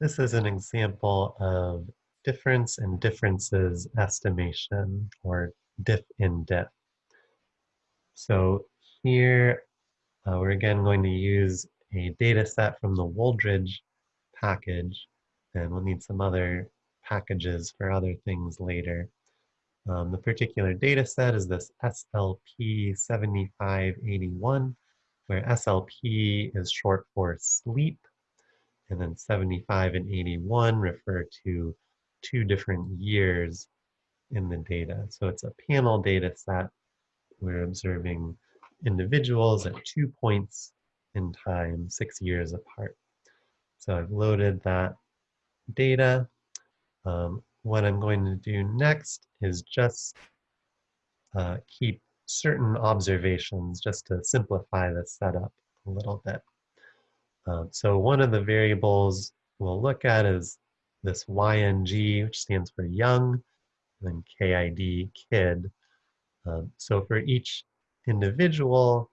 This is an example of difference in differences estimation, or diff in diff. So here, uh, we're again going to use a data set from the Wooldridge package, and we'll need some other packages for other things later. Um, the particular data set is this SLP 7581, where SLP is short for sleep, and then 75 and 81 refer to two different years in the data. So it's a panel data set. We're observing individuals at two points in time, six years apart. So I've loaded that data. Um, what I'm going to do next is just uh, keep certain observations just to simplify the setup a little bit. Um, so one of the variables we'll look at is this YNG, which stands for young, and then KID, kid. Um, so for each individual,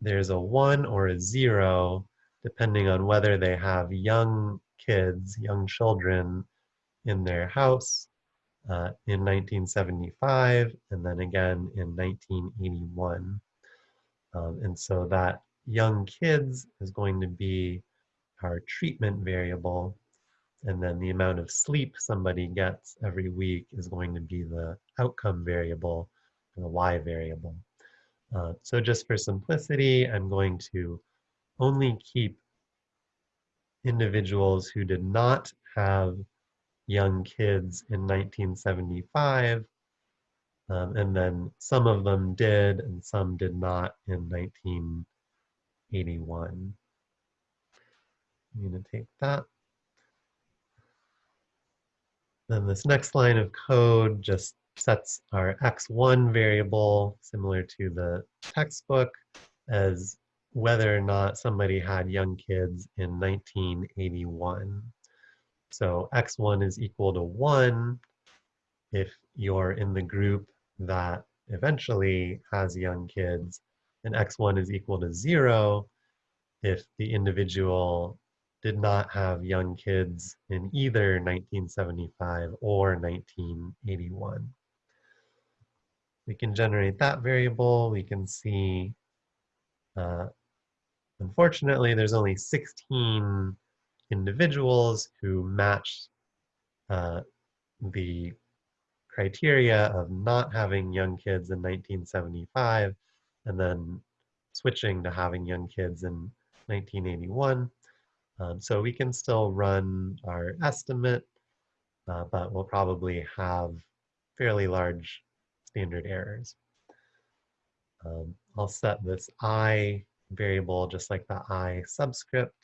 there's a one or a zero, depending on whether they have young kids, young children in their house uh, in 1975, and then again in 1981. Um, and so that young kids is going to be our treatment variable. And then the amount of sleep somebody gets every week is going to be the outcome variable, the y variable. Uh, so just for simplicity, I'm going to only keep individuals who did not have young kids in 1975 um, and then some of them did and some did not in 1981. I'm going to take that. Then this next line of code just sets our x1 variable, similar to the textbook, as whether or not somebody had young kids in 1981. So x1 is equal to 1 if you're in the group that eventually has young kids, and x1 is equal to 0 if the individual did not have young kids in either 1975 or 1981. We can generate that variable. We can see, uh, unfortunately, there's only 16 individuals who match uh, the criteria of not having young kids in 1975 and then switching to having young kids in 1981. Um, so we can still run our estimate, uh, but we'll probably have fairly large standard errors. Um, I'll set this i variable just like the i subscript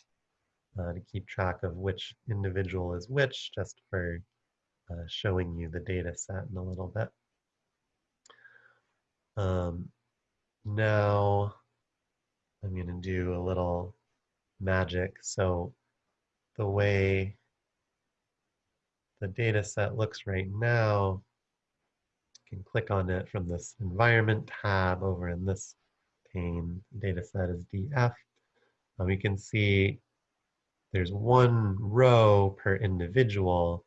uh, to keep track of which individual is which, just for uh, showing you the data set in a little bit. Um, now I'm going to do a little magic. So the way the data set looks right now, you can click on it from this environment tab over in this pane. Data set is DF. Um, you can see there's one row per individual,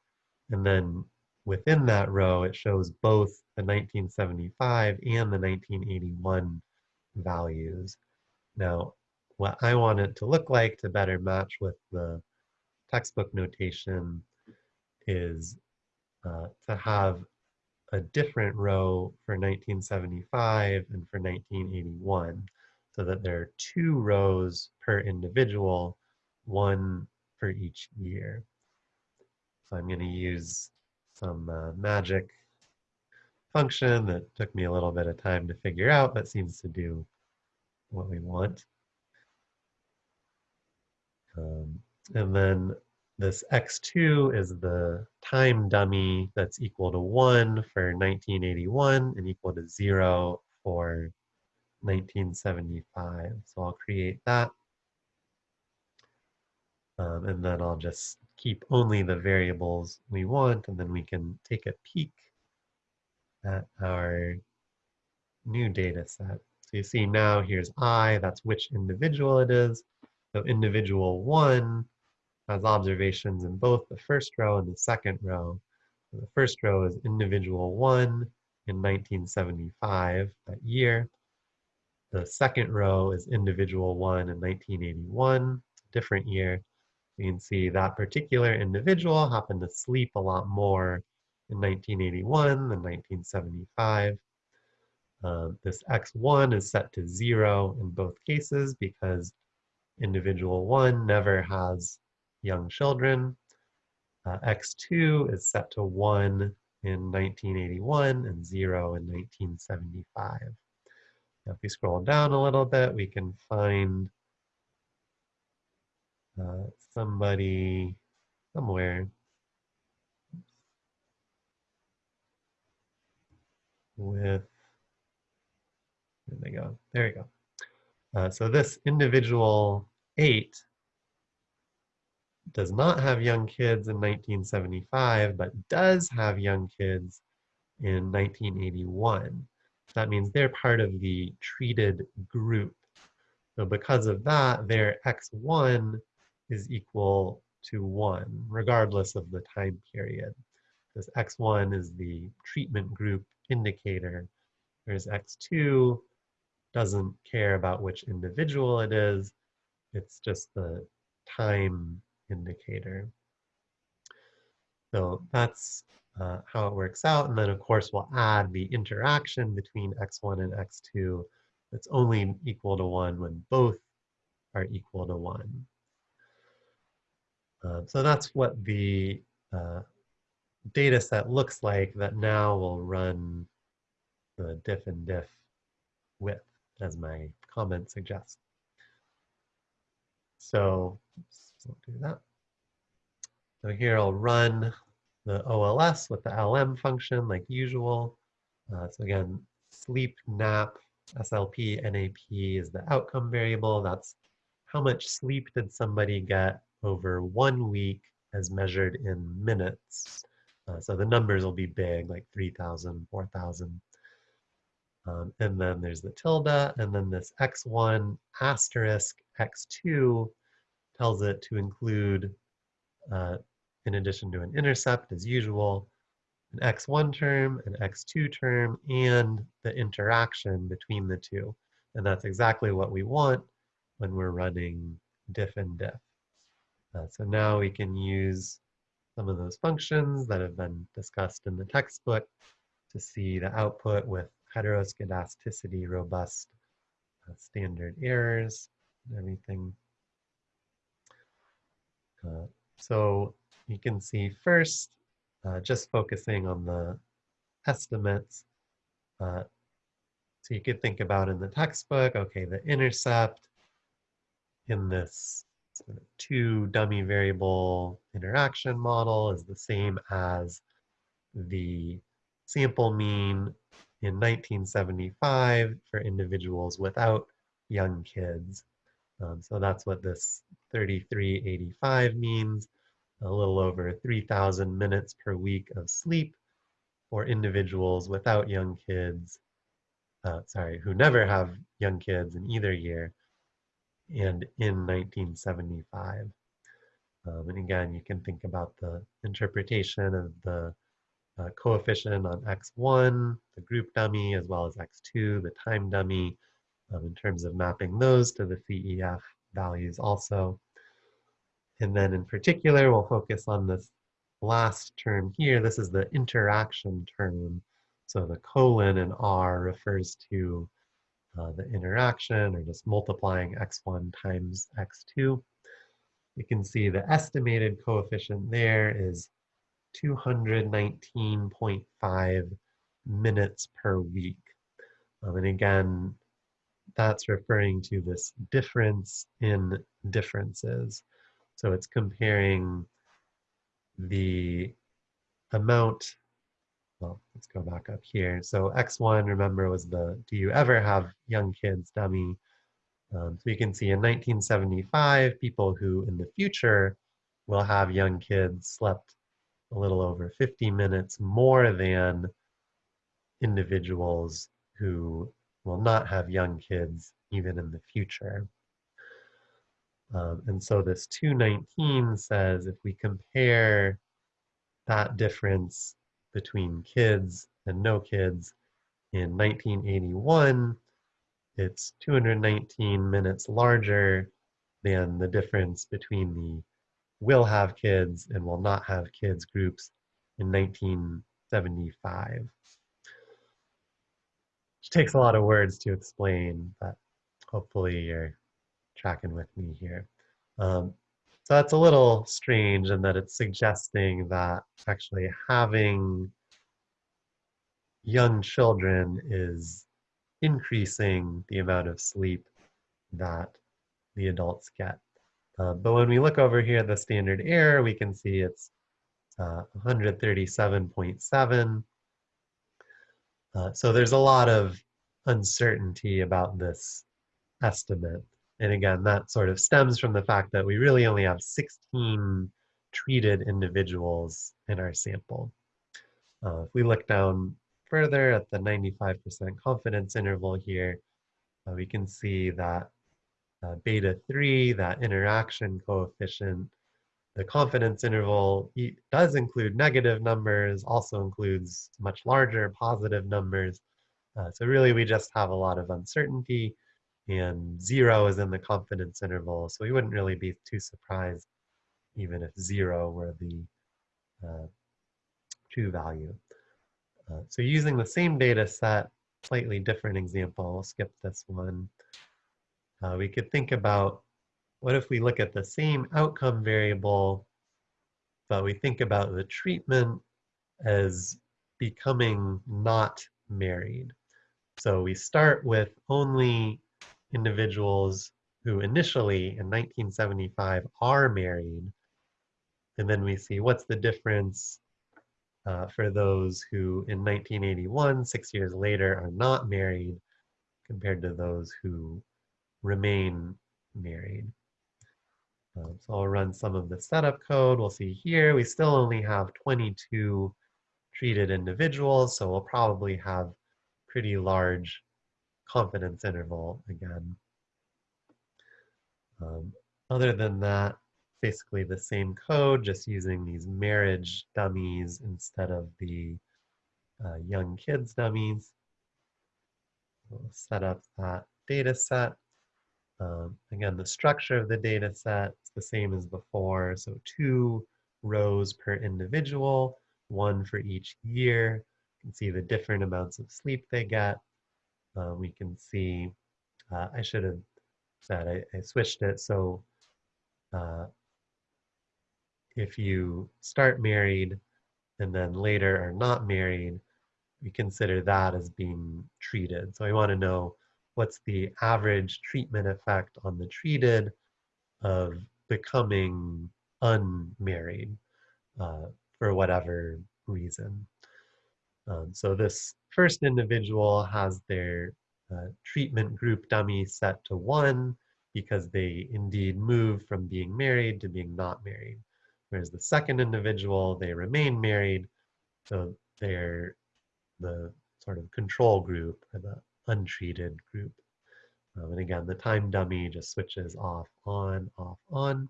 and then within that row, it shows both the 1975 and the 1981 values. Now, what I want it to look like to better match with the textbook notation is uh, to have a different row for 1975 and for 1981 so that there are two rows per individual one for each year. So I'm going to use some uh, magic function that took me a little bit of time to figure out, but seems to do what we want. Um, and then this x2 is the time dummy that's equal to 1 for 1981 and equal to 0 for 1975. So I'll create that. Um, and then I'll just keep only the variables we want, and then we can take a peek at our new data set. So you see now here's I, that's which individual it is. So individual one has observations in both the first row and the second row. So the first row is individual one in 1975, that year. The second row is individual one in 1981, different year. You can see that particular individual happened to sleep a lot more in 1981 and 1975. Uh, this x1 is set to zero in both cases because individual one never has young children. Uh, x2 is set to one in 1981 and zero in 1975. Now if we scroll down a little bit, we can find uh, somebody somewhere with, there they go, there you go. Uh, so this individual eight does not have young kids in 1975, but does have young kids in 1981. That means they're part of the treated group. So because of that, their x1 is equal to 1, regardless of the time period. This x1 is the treatment group indicator, whereas x2 doesn't care about which individual it is. It's just the time indicator. So that's uh, how it works out. And then of course we'll add the interaction between x1 and x2 that's only equal to one when both are equal to one. Uh, so that's what the uh, data set looks like that now will run the diff in diff with, as my comment suggests. So let's do that. So here I'll run the OLS with the LM function like usual. Uh, so again, sleep, nap, SLP, NAP is the outcome variable. That's how much sleep did somebody get over one week as measured in minutes. Uh, so the numbers will be big, like 3,000, 4,000. Um, and then there's the tilde, and then this x1 asterisk x2 tells it to include, uh, in addition to an intercept as usual, an x1 term, an x2 term, and the interaction between the two. And that's exactly what we want when we're running diff in diff. Uh, so now we can use some of those functions that have been discussed in the textbook to see the output with heteroscedasticity robust uh, standard errors and everything. Uh, so you can see first, uh, just focusing on the estimates. Uh, so you could think about in the textbook, okay, the intercept in this sort of two dummy variable interaction model is the same as the sample mean in 1975 for individuals without young kids. Um, so that's what this 3385 means, a little over 3,000 minutes per week of sleep for individuals without young kids, uh, sorry, who never have young kids in either year, and in 1975. Um, and again, you can think about the interpretation of the uh, coefficient on x1, the group dummy, as well as x2, the time dummy, um, in terms of mapping those to the CEF values also. And then in particular, we'll focus on this last term here. This is the interaction term. So the colon in R refers to uh, the interaction or just multiplying x1 times x2. You can see the estimated coefficient there is 219.5 minutes per week. Um, and again, that's referring to this difference in differences. So it's comparing the amount well, let's go back up here. So X1, remember, was the do you ever have young kids dummy. Um, so you can see in 1975, people who in the future will have young kids slept a little over 50 minutes more than individuals who will not have young kids even in the future. Um, and so this 219 says if we compare that difference between kids and no kids in 1981, it's 219 minutes larger than the difference between the will have kids and will not have kids groups in 1975. Which takes a lot of words to explain, but hopefully you're tracking with me here. Um, so that's a little strange in that it's suggesting that actually having young children is increasing the amount of sleep that the adults get. Uh, but when we look over here at the standard error, we can see it's uh, 137.7. Uh, so there's a lot of uncertainty about this estimate. And again, that sort of stems from the fact that we really only have 16 treated individuals in our sample. Uh, if we look down further at the 95% confidence interval here, uh, we can see that uh, beta 3, that interaction coefficient, the confidence interval does include negative numbers, also includes much larger positive numbers. Uh, so really we just have a lot of uncertainty and zero is in the confidence interval. So we wouldn't really be too surprised even if zero were the uh, true value. Uh, so using the same data set, slightly different example, we'll skip this one. Uh, we could think about what if we look at the same outcome variable, but we think about the treatment as becoming not married. So we start with only individuals who initially in 1975 are married. And then we see what's the difference uh, for those who in 1981, six years later, are not married compared to those who remain married. Um, so I'll run some of the setup code. We'll see here, we still only have 22 treated individuals, so we'll probably have pretty large confidence interval again. Um, other than that, basically the same code, just using these marriage dummies instead of the uh, young kids dummies. We'll set up that data set. Um, again, the structure of the data set is the same as before. So two rows per individual, one for each year. You can see the different amounts of sleep they get. Uh, we can see, uh, I should have said, I, I switched it. So uh, if you start married and then later are not married, we consider that as being treated. So I want to know what's the average treatment effect on the treated of becoming unmarried uh, for whatever reason. Um, so this first individual has their uh, treatment group dummy set to one because they indeed move from being married to being not married. Whereas the second individual, they remain married, so they're the sort of control group or the untreated group. Um, and again, the time dummy just switches off, on, off, on.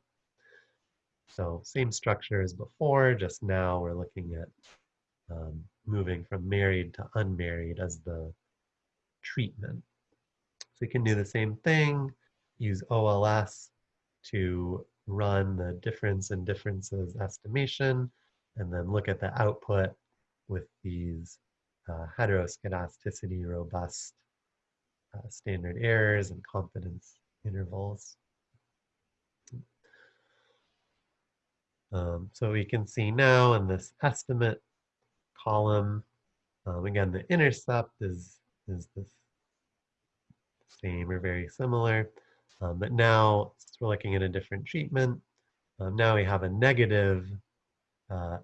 So same structure as before, just now we're looking at um, moving from married to unmarried as the treatment. So we can do the same thing, use OLS to run the difference in differences estimation, and then look at the output with these uh, heteroscedasticity robust uh, standard errors and confidence intervals. Um, so we can see now in this estimate column, um, again, the intercept is, is the same or very similar. Um, but now, we're looking at a different treatment, um, now we have a negative uh,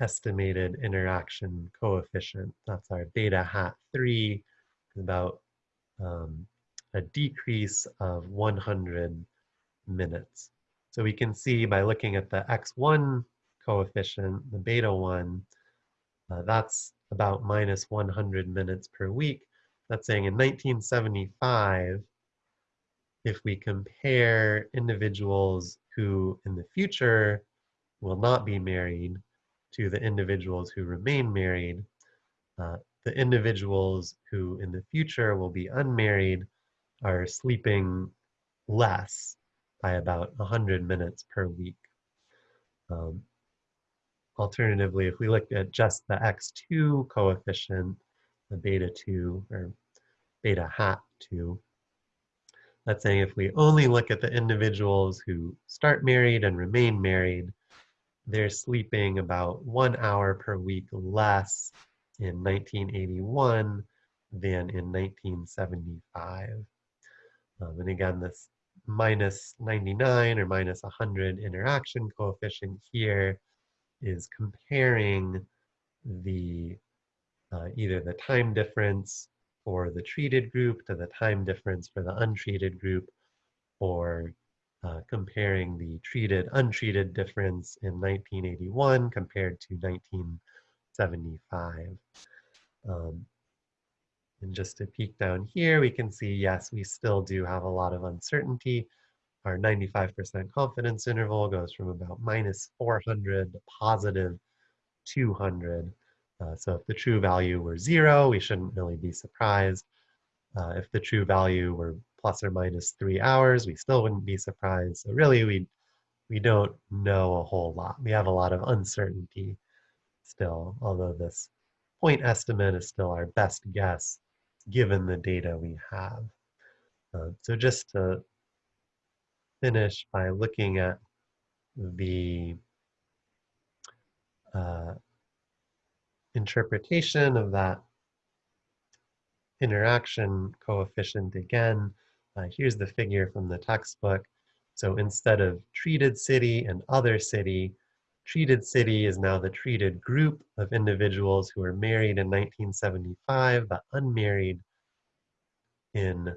estimated interaction coefficient. That's our beta hat 3, about um, a decrease of 100 minutes. So we can see by looking at the x1 coefficient, the beta 1, uh, that's about minus 100 minutes per week. That's saying in 1975, if we compare individuals who in the future will not be married to the individuals who remain married, uh, the individuals who in the future will be unmarried are sleeping less by about 100 minutes per week. Um, alternatively, if we look at just the x2 coefficient, the beta 2 or beta hat 2, that's saying if we only look at the individuals who start married and remain married, they're sleeping about one hour per week less in 1981 than in 1975. Um, and again, this minus 99 or minus 100 interaction coefficient here is comparing the uh, either the time difference for the treated group to the time difference for the untreated group or uh, comparing the treated untreated difference in 1981 compared to 1975. Um, and just to peek down here, we can see, yes, we still do have a lot of uncertainty. Our 95% confidence interval goes from about minus 400 to positive 200. Uh, so if the true value were zero, we shouldn't really be surprised. Uh, if the true value were plus or minus three hours, we still wouldn't be surprised. So really, we, we don't know a whole lot. We have a lot of uncertainty still, although this point estimate is still our best guess given the data we have. Uh, so just to finish by looking at the interpretation of that interaction coefficient again. Uh, here's the figure from the textbook. So instead of treated city and other city, treated city is now the treated group of individuals who were married in 1975 but unmarried in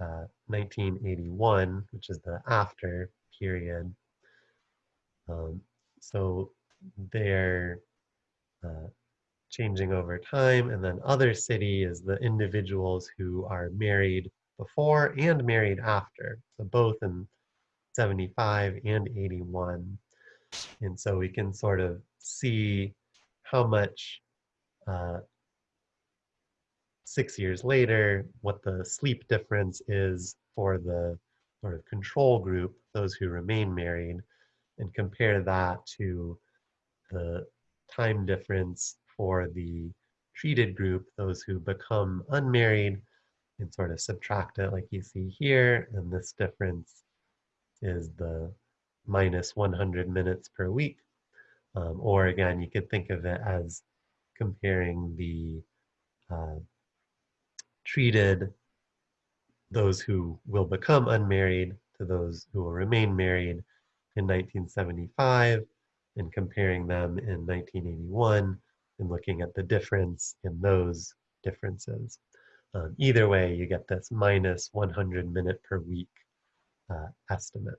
uh, 1981, which is the after period. Um, so they're uh, changing over time. And then other city is the individuals who are married before and married after. So both in 75 and 81. And so we can sort of see how much uh, six years later, what the sleep difference is for the sort of control group, those who remain married, and compare that to the time difference for the treated group, those who become unmarried, and sort of subtract it like you see here. And this difference is the minus 100 minutes per week. Um, or again, you could think of it as comparing the uh, treated those who will become unmarried to those who will remain married in 1975 and comparing them in 1981 and looking at the difference in those differences. Um, either way, you get this minus 100 minute per week uh, estimate.